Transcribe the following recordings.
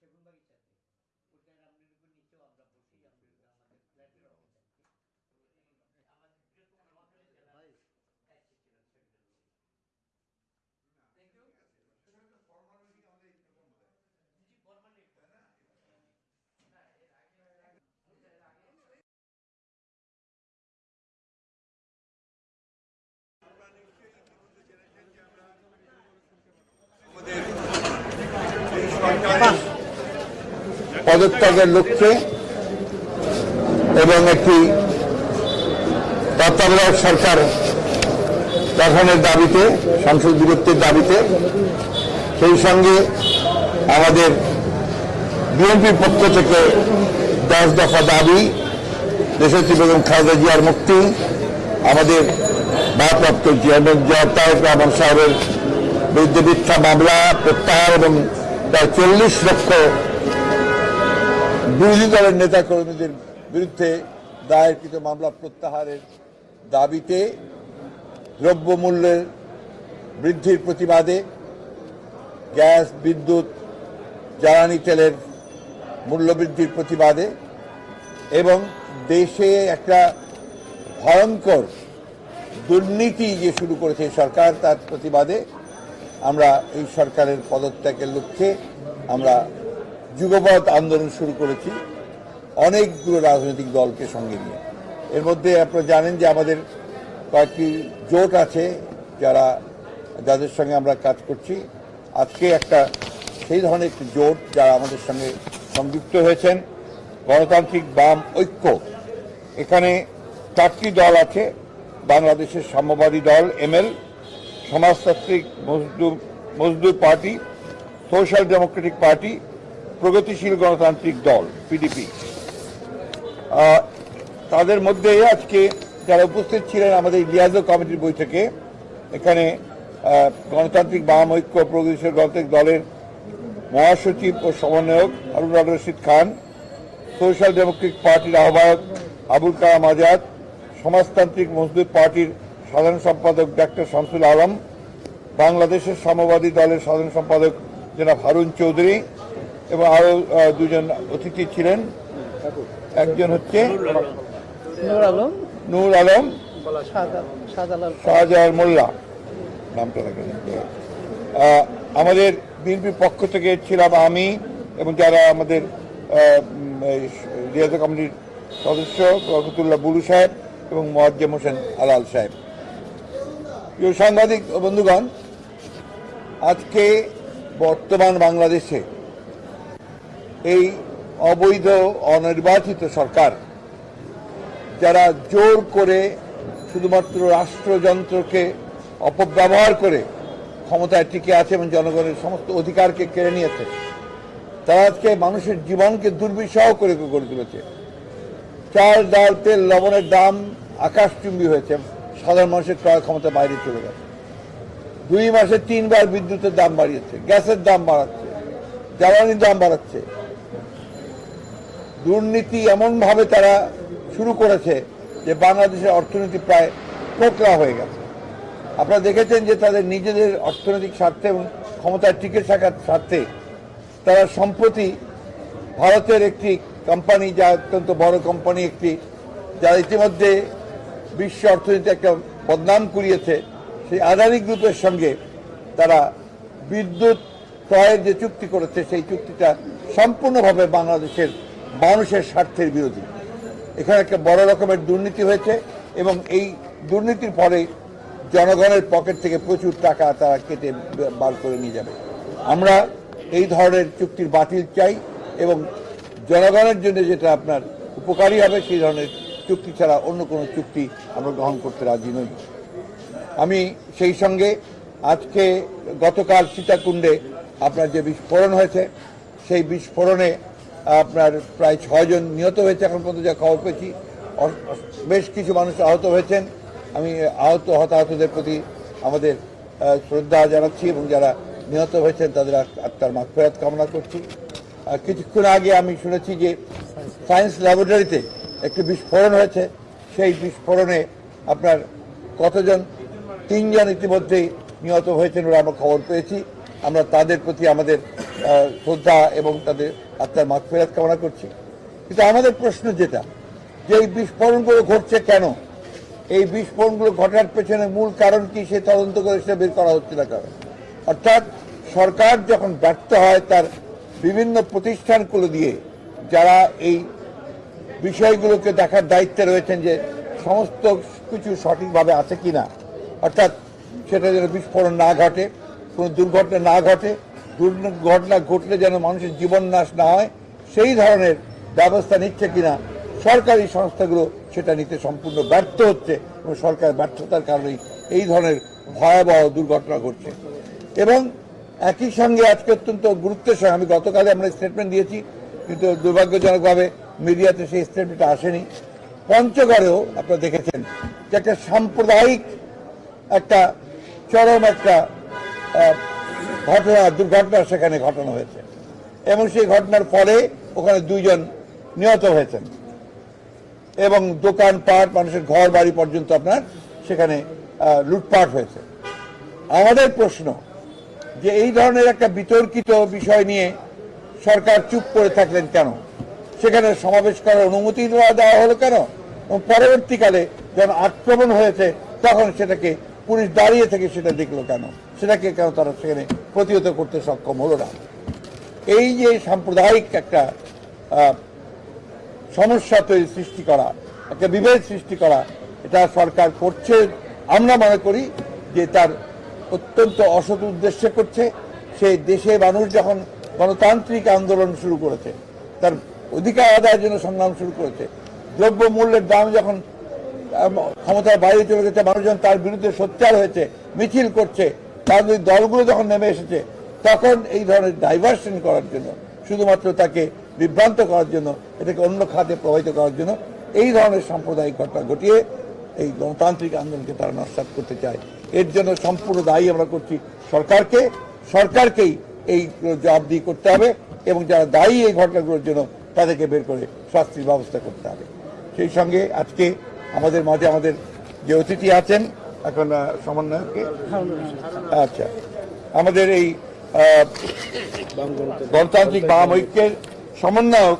সেগুন বাগিচাতে। ওইটা রামনিরপুর নিচেও আমরা বসি আমাদের ফ্ল্যাটের অভাব পদত্যাগের লক্ষ্যে এবং একটি তত্ত্বাবধায়ক সরকার গঠনের দাবিতে, সংসদ বিরতির দাবিতে, সেই সঙ্গে আমাদের বিএনপির পক্ষ থেকে দশ দফা দাবি দেশত্রী বেগম খালেদা জিয়ার মুক্তি, আমাদের ভারপ্রাপ্ত চেয়ারম্যান জিয়া তারেক রহমান সাহেবের বিরুদ্ধে মিথ্যা মামলা, প্রত্যাহার এবং প্রায় চল্লিশ লক্ষ বিরোধী দলের নেতা কর্মীদের বিরুদ্ধে দায়েরকৃত মামলা প্রত্যাহারের দাবিতে দ্রব্যমূল্যের বৃদ্ধির প্রতিবাদে গ্যাস, বিদ্যুৎ, জ্বালানি তেলের মূল্যবৃদ্ধির প্রতিবাদে এবং দেশে একটা ভয়ঙ্কর দুর্নীতি যে শুরু করেছে সরকার, তার প্রতিবাদে আমরা এই সরকারের পদত্যাগের লক্ষ্যে আমরা যুগপৎ আন্দোলন শুরু করেছি, অনেকগুলো রাজনৈতিক দলকে সঙ্গে নিয়ে। এর মধ্যে আপনারা জানেন যে আমাদের কয়েকটি জোট আছে যারা, যাদের সঙ্গে আমরা কাজ করছি। আজকে একটা, সেই ধরনের একটি জোট যারা আমাদের সঙ্গে সংযুক্ত হয়েছেন, গণতান্ত্রিক বাম ঐক্য। এখানে চারটি দল আছে, বাংলাদেশের সাম্যবাদী দল এমএল সমাজতান্ত্রিক মজদুর মজদুর পার্টি, সোশ্যাল ডেমোক্রেটিক পার্টি প্রগতিশীল গণতান্ত্রিক দল পিডিপি তাদের মধ্যে আজকে যারা উপস্থিত ছিলেন আমাদের লিয়াজো কমিটির বৈঠকে এখানে গণতান্ত্রিক বাম ঐক্য প্রগতিশীল গণতান্ত্রিক দলের মহাসচিব ও সমন্বয়ক আল রশিদ খান, সোশ্যাল ডেমোক্রেটিক পার্টির আহ্বায়ক আবুল কালাম আজাদ, সমাজতান্ত্রিক মজদুর পার্টির সাধারণ সম্পাদক ডাক্তার শামসুল আলম, বাংলাদেশের সাম্যবাদী দলের সাধারণ সম্পাদক জনাব হারুন চৌধুরী এবং আরও দুজন অতিথি ছিলেন। একজন হচ্ছে নূর আলম। নূর আলম। শাহজাহান মোল্লা। নামটা আমাদের বিএনপির পক্ষ থেকে ছিলাম আমি এবং যারা আমাদের রিয়াজ কমিটির সদস্য বরকতুল্লাহ বুলু সাহেব এবং মোয়াজ্জেম হোসেন আলাল সাহেব। প্রিয় সাংবাদিক বন্ধুগণ আজকে বর্তমান বাংলাদেশে এই অবৈধ, অনির্বাচিত সরকার যারা জোর করে শুধুমাত্র রাষ্ট্রযন্ত্রকে অপব্যবহার করে ক্ষমতায় টিকে আছে এবং জনগণের সমস্ত অধিকারকে কেড়ে নিয়েছে, তারা আজকে মানুষের জীবনকে দুর্বিষহ করে গড়ে তুলেছে। চাল, ডাল, তেল, লবণের দাম আকাশচুম্বী হয়েছে। সাধারণ মানুষের ক্রয় ক্ষমতা বাইরে চলে গেছে। দুই মাসে তিনবার বিদ্যুতের দাম বাড়িয়েছে, গ্যাসের দাম বাড়াচ্ছে, জ্বালানির দাম বাড়াচ্ছে। দুর্নীতি এমনভাবে তারা শুরু করেছে যে বাংলাদেশের অর্থনীতি প্রায় কোকড়া হয়ে গেছে। আপনারা দেখেছেন যে তাদের নিজেদের অর্থনৈতিক স্বার্থে এবং ক্ষমতায় টিকে থাকার স্বার্থে তারা সম্প্রতি ভারতের একটি কোম্পানি যা অত্যন্ত বড় কোম্পানি একটি যারা ইতিমধ্যে বিশ্ব অর্থনীতি একটা বদনাম কুড়িয়েছে, সেই আদানি গ্রুপের সঙ্গে তারা বিদ্যুৎ, ক্রয়ের যে চুক্তি করেছে, সেই চুক্তিটা সম্পূর্ণভাবে বাংলাদেশের মানুষের স্বার্থের বিরোধী। এখানে একটা বড় রকমের দুর্নীতি হয়েছে এবং এই দুর্নীতির পরে জনগণের পকেট থেকে প্রচুর টাকা তারা কেটে বার করে নিয়ে যাবে। আমরা এই ধরনের চুক্তির বাতিল চাই এবং জনগণের জন্য যেটা আপনার উপকারী হবে, সেই ধরনের চুক্তি ছাড়া অন্য কোনো চুক্তি আমরা গ্রহণ করতে রাজি নই। আমি সেই সঙ্গে আজকে গতকাল সীতাকুণ্ডে আপনার যে বিস্ফোরণ হয়েছে, সেই বিস্ফোরণে আপনার প্রায় ছয়জন নিহত হয়েছে এখন পর্যন্ত যা খবর পেয়েছি। বেশ কিছু মানুষ আহত হয়েছেন। আমি আহত, হতাহতদের প্রতি আমাদের শ্রদ্ধা জানাচ্ছি এবং যারা নিহত হয়েছেন তাদের আত- আত্মার মাগফেরাত কামনা করছি। কিছুক্ষণ আগে আমি শুনেছি যে সায়েন্স ল্যাবরেটরিতে একটি বিস্ফোরণ হয়েছে। সেই বিস্ফোরণে আপনার কতজন, তিনজন ইতিমধ্যেই নিহত হয়েছেন বলে আমরা খবর পেয়েছি। আমরা তাদের প্রতি আমাদের শ্রদ্ধা এবং তাদের আত্মার মাগফেরাত কামনা করছি। কিন্তু আমাদের প্রশ্ন যেটা, যে এই বিস্ফোরণগুলো ঘটছে কেন? এই বিস্ফোরণগুলো ঘটার পেছনে মূল কারণ কি সে তদন্ত করে সেটা বের করা হচ্ছে না কারণ অর্থাৎ সরকার যখন ব্যর্থ হয় তার বিভিন্ন প্রতিষ্ঠানগুলো দিয়ে, যারা এই বিষয়গুলোকে দেখার দায়িত্বে রয়েছেন যে সমস্ত কিছু সঠিকভাবে আছে কিনা, অর্থাৎ সেটা যেন বিস্ফোরণ না ঘটে, কোনো দুর্ঘটনা না ঘটে দুর্ঘটনা ঘটলে যেন মানুষের জীবন নাশ না হয়, সেই ধরনের ব্যবস্থা নিচ্ছে কিনা সরকারি সংস্থাগুলো সেটা নিতে সম্পূর্ণ ব্যর্থ হচ্ছে এবং সরকার ব্যর্থতার কারণেই এই ধরনের ভয়াবহ দুর্ঘটনা ঘটছে। এবং একই সঙ্গে আজকে অত্যন্ত গুরুত্বের সঙ্গে আমি গতকালে আমরা স্টেটমেন্ট দিয়েছি, কিন্তু দুর্ভাগ্যজনকভাবে মিডিয়াতে সেই স্টেটমেন্টটা আসেনি। পঞ্চগড়েও আপনারা দেখেছেন যে একটা সাম্প্রদায়িক একটা চরম একটা ঘটনা, দুর্ঘটনা সেখানে ঘটানো হয়েছে। এবং সেই ঘটনার পরে ওখানে দুইজন নিহত হয়েছেন। এবং দোকান পাট মানুষের ঘর, বাড়ি পর্যন্ত আপনার সেখানে লুটপাট হয়েছে। আমাদের প্রশ্ন যে এই ধরনের একটা বিতর্কিত বিষয় নিয়ে সরকার চুপ করে থাকলেন কেন? সেখানে সমাবেশ করার অনুমতি দেওয়া হলো কেন? এবং পরবর্তীকালে যখন আক্রমণ হয়েছে, তখন সেটাকে পুলিশ দাঁড়িয়ে থেকে সেটা দেখল কেন? সেটাকে কেন তারা সেখানে প্রতিহত করতে সক্ষম হলো না। এই যে সাম্প্রদায়িক একটা সমস্যা তৈরি সৃষ্টি করা, একটা বিভেদ সৃষ্টি করা, এটা সরকার করছে। আমরা মনে করি যে তার অত্যন্ত অসৎ উদ্দেশ্যে করছে। সে দেশে মানুষ যখন গণতান্ত্রিক আন্দোলন শুরু করেছে, তার অধিকার আদায়ের জন্য সংগ্রাম শুরু করেছে দ্রব্য মূল্যের দাম যখন ক্ষমতার বাইরে চলে গেছে, মানুষজন তার বিরুদ্ধে সোচ্চার হয়েছে, মিছিল করছে রাজনৈতিক দলগুলো যখন নেমে এসেছে, তখন এই ধরনের ডাইভার্সন করার জন্য, শুধুমাত্র তাকে বিভ্রান্ত করার জন্য, এটাকে অন্য খাতে প্রভাবিত করার জন্য, এই ধরনের সাম্প্রদায়িক ঘটনা ঘটিয়ে এই গণতান্ত্রিক আন্দোলনকে তারা নস্বাত করতে চায়। এর জন্য সম্পূর্ণ দায়ী আমরা করছি সরকারকে। সরকারকেই এই জবাবদিহি করতে হবে এবং যারা দায়ী এই ঘটনাগুলোর জন্য, তাদেরকে বের করে শাস্তির ব্যবস্থা করতে হবে। সেই সঙ্গে আজকে আমাদের মাঝে আমাদের যে অতিথি আছেন এখন সমন্বয়কে আচ্ছা। আমাদের এই গণতান্ত্রিক বাম ঐক্যের সমন্বয়ক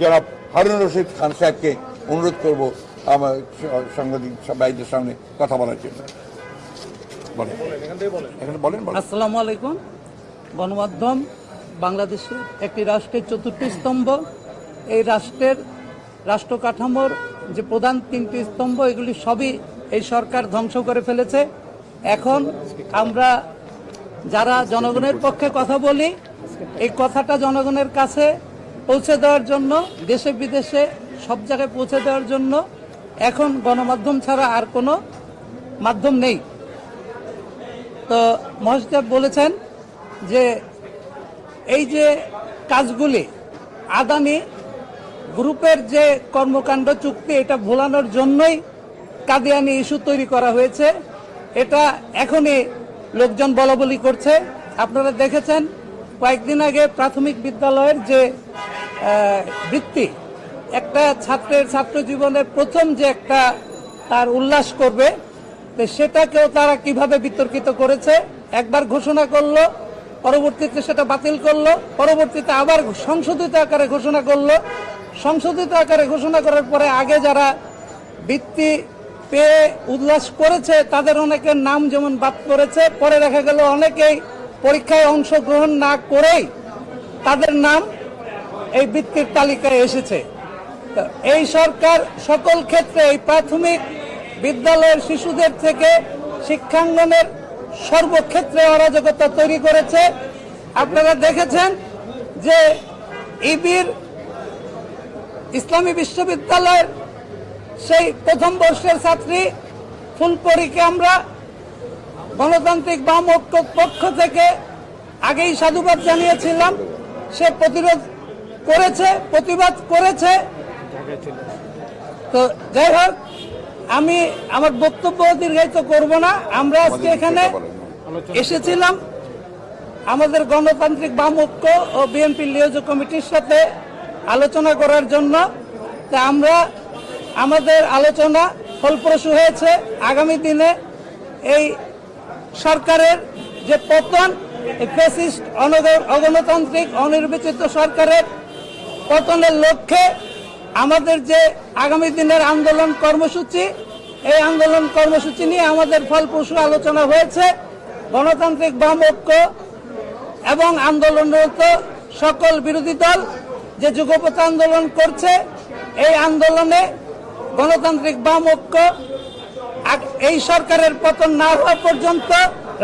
যারা হারুন রশিদ খান সাহেবকে অনুরোধ করব আমার সাংবাদিক ভাইদের সামনে কথা বলার জন্য। বলেন। এখানে বলেন বলেন। আসসালামু আলাইকুম। গণমাধ্যম বাংলাদেশের একটি রাষ্ট্রের চতুর্থ স্তম্ভ। এই রাষ্ট্রের রাষ্ট্র কাঠামোর যে প্রধান তিনটি স্তম্ভ এগুলি সবই এই সরকার ধ্বংস করে ফেলেছে। এখন আমরা যারা জনগণের পক্ষে কথা বলি, এই কথাটা জনগণের কাছে পৌঁছে দেওয়ার জন্য, দেশে বিদেশে সব জায়গায় পৌঁছে দেওয়ার জন্য এখন গণমাধ্যম ছাড়া আর কোনো মাধ্যম নেই। তো মহাসচিব বলেছেন যে এই যে কাজগুলি, আদানি গ্রুপের যে কর্মকাণ্ড চুক্তি, এটা ভোলানোর জন্যই কাদিয়ানি ইস্যু তৈরি করা হয়েছে। এটা এখনই লোকজন বলাবলি করছে। আপনারা দেখেছেন, কয়েকদিন আগে প্রাথমিক বিদ্যালয়ের যে বৃত্তি, একটা ছাত্রের ছাত্র জীবনের প্রথম যে একটা তার উল্লাস করবে সেটাকেও তারা কীভাবে বিতর্কিত করেছে, একবার ঘোষণা করল, পরবর্তীতে সেটা বাতিল করল, পরবর্তীতে আবার সংশোধিত আকারে ঘোষণা করল। সংশোধিত আকারে ঘোষণা করার পরে আগে যারা বৃত্তি পেয়ে উল্লাস করেছে, তাদের অনেকের নাম যেমন বাদ করেছে পরে দেখা গেল অনেকেই পরীক্ষায় অংশগ্রহণ না করেই তাদের নাম এই বৃত্তির তালিকায় এসেছে। এই সরকার সকল ক্ষেত্রে এই প্রাথমিক বিদ্যালয়ের শিশুদের থেকে শিক্ষাঙ্গনের সর্বক্ষেত্রে অরাজকতা তৈরি করেছে। আপনারা দেখেছেন যে ইবির ইসলামী বিশ্ববিদ্যালয়ের সেই প্রথম বর্ষের ছাত্রী ফুলপরীকে আমরা গণতান্ত্রিক বাম ঐক্য পক্ষ থেকে আগেই সাধুবাদ জানিয়েছিলাম। সে প্রতিরোধ করেছে, প্রতিবাদ করেছে। তো যাই হোক, আমি আমার বক্তব্য দীর্ঘায়িত করব না। আমরা আজকে এখানে এসেছিলাম আমাদের গণতান্ত্রিক বাম ঐক্য ও বিএনপি লিওজ কমিটির সাথে আলোচনা করার জন্য। তা আমরা আমাদের আলোচনা ফলপ্রসূ হয়েছে। আগামী দিনে এই সরকারের যে পতন অনগ- অগণতান্ত্রিক, অনির্বাচিত সরকারের পতনের লক্ষ্যে আমাদের যে আগামী দিনের আন্দোলন কর্মসূচি, এই আন্দোলন কর্মসূচি নিয়ে আমাদের ফলপ্রসূ আলোচনা হয়েছে। গণতান্ত্রিক বাম ঐক্য এবং আন্দোলনরত সকল বিরোধী দল যে যুগপথ আন্দোলন করছে, এই আন্দোলনে গণতান্ত্রিক বাম ঐক্য এই সরকারের পতন না হওয়া পর্যন্ত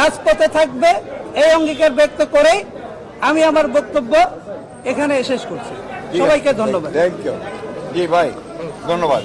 রাজপথে থাকবে এই অঙ্গীকার ব্যক্ত করেই আমি আমার বক্তব্য এখানে শেষ করছি। সবাইকে ধন্যবাদ। থ্যাংক ইউ জি ভাই ধন্যবাদ।